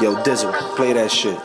Yo, Dizzle, play that shit.